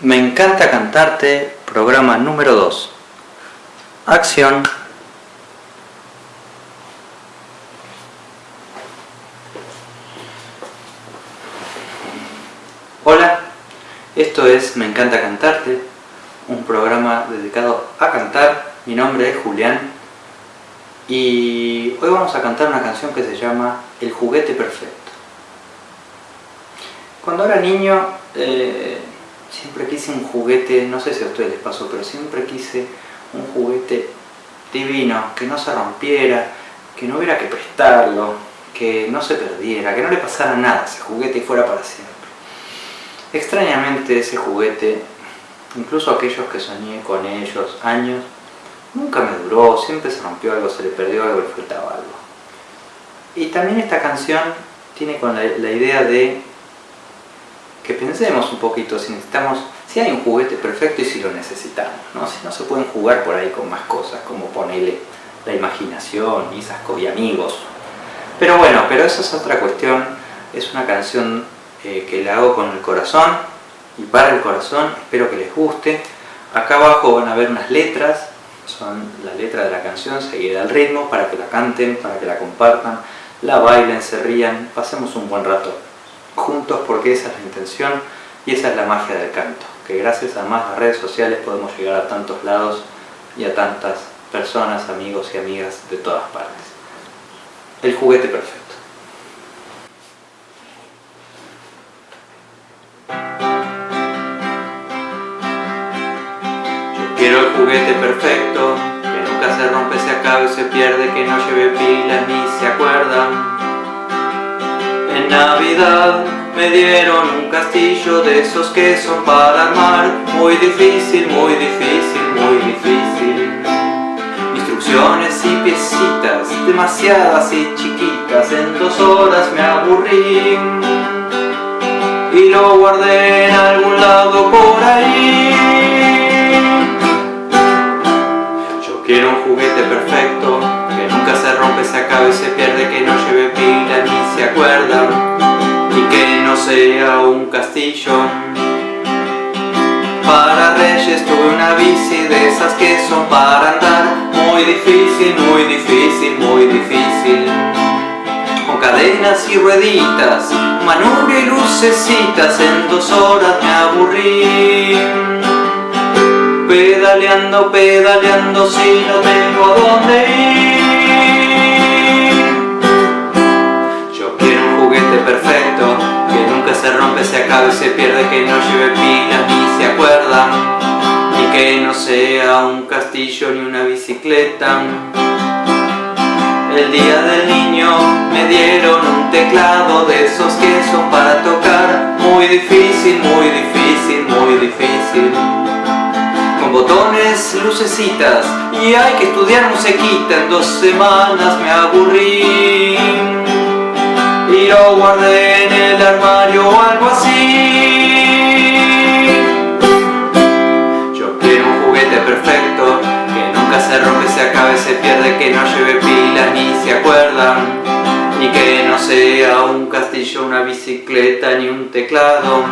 Me encanta cantarte, programa número 2. Acción. Hola, esto es Me encanta cantarte, un programa dedicado a cantar. Mi nombre es Julián y hoy vamos a cantar una canción que se llama El juguete perfecto. Cuando era niño eh, siempre quise un juguete, no sé si a ustedes les pasó, pero siempre quise un juguete divino, que no se rompiera, que no hubiera que prestarlo, que no se perdiera, que no le pasara nada ese juguete y fuera para siempre. Extrañamente ese juguete, incluso aquellos que soñé con ellos años, nunca me duró, siempre se rompió algo, se le perdió algo, le faltaba algo. Y también esta canción tiene con la idea de que pensemos un poquito si necesitamos, si hay un juguete perfecto y si lo necesitamos, ¿no? Si no se pueden jugar por ahí con más cosas, como ponerle la imaginación y esas y amigos. Pero bueno, pero esa es otra cuestión, es una canción eh, que la hago con el corazón y para el corazón, espero que les guste. Acá abajo van a ver unas letras, son la letra de la canción seguida al ritmo, para que la canten, para que la compartan, la bailen, se rían, pasemos un buen rato juntos porque esa es la intención y esa es la magia del canto, que gracias a más redes sociales podemos llegar a tantos lados y a tantas personas, amigos y amigas de todas partes. El juguete perfecto. Yo quiero el juguete perfecto, que nunca se rompe, se acabe, se pierde, que no lleve pilas ni se acuerdan en Navidad me dieron un castillo de esos que son para armar Muy difícil, muy difícil, muy difícil. Instrucciones y piecitas, demasiadas y chiquitas En dos horas me aburrí. Y lo guardé en algún lado por ahí. Yo quiero un juguete perfecto Que nunca se rompe, se acaba y se pierde castillo. Para reyes tuve una bici de esas que son para andar. Muy difícil, muy difícil, muy difícil. Con cadenas y rueditas, manubrio y lucecitas En dos horas me aburrí. Pedaleando, pedaleando si no tengo a dónde ir. Yo quiero un juguete perfecto se rompe, se acaba y se pierde, que no lleve pilas ni se acuerda y que no sea un castillo ni una bicicleta. El día del niño me dieron un teclado de esos que son para tocar, muy difícil, muy difícil, muy difícil. Con botones, lucecitas y hay que estudiar musiquita, en dos semanas me aburrí y lo guardé algo así. Yo quiero un juguete perfecto que nunca se rompe, se acabe, se pierde, que no lleve pilas ni se acuerdan y que no sea un castillo, una bicicleta ni un teclado.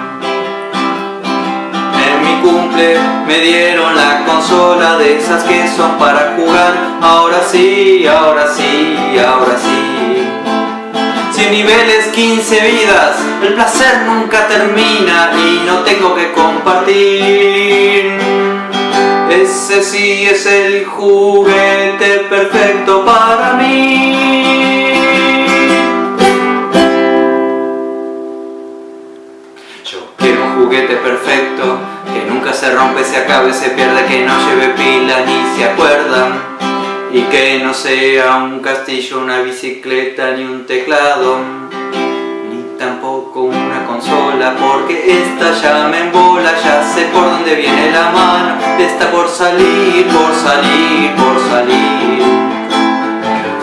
En mi cumple me dieron la consola de esas que son para jugar. Ahora sí, ahora sí, ahora sí niveles, 15 vidas, el placer nunca termina y no tengo que compartir. Ese sí es el juguete perfecto para mí. Yo quiero un juguete perfecto, que nunca se rompe, se acabe, se pierde, que no lleve pila ni se acuerda y que no sea un castillo, una bicicleta ni un teclado ni tampoco una consola porque esta ya me embola, ya sé por dónde viene la mano está por salir, por salir, por salir.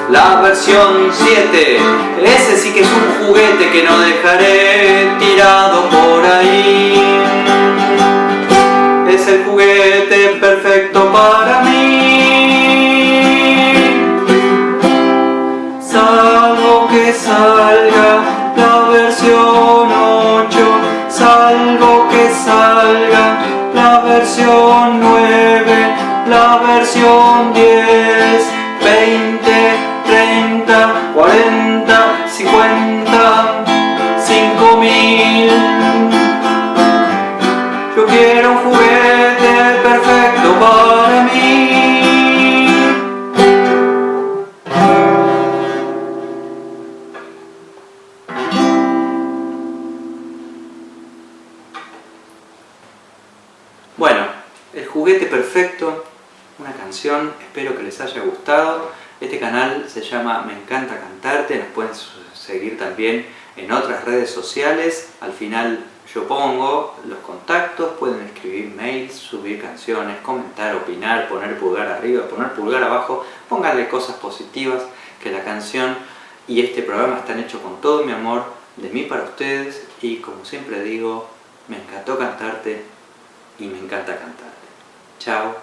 La versión 7 ese sí que es un juguete que no dejaré tirado por ahí versión 9, la versión 10, 20, 30, 40. Bueno, el juguete perfecto, una canción, espero que les haya gustado. Este canal se llama Me encanta cantarte, nos pueden seguir también en otras redes sociales. Al final yo pongo los contactos, pueden escribir mails, subir canciones, comentar, opinar, poner pulgar arriba, poner pulgar abajo, pónganle cosas positivas que la canción y este programa están hechos con todo mi amor de mí para ustedes y como siempre digo, me encantó cantarte y me encanta cantarte. Chao.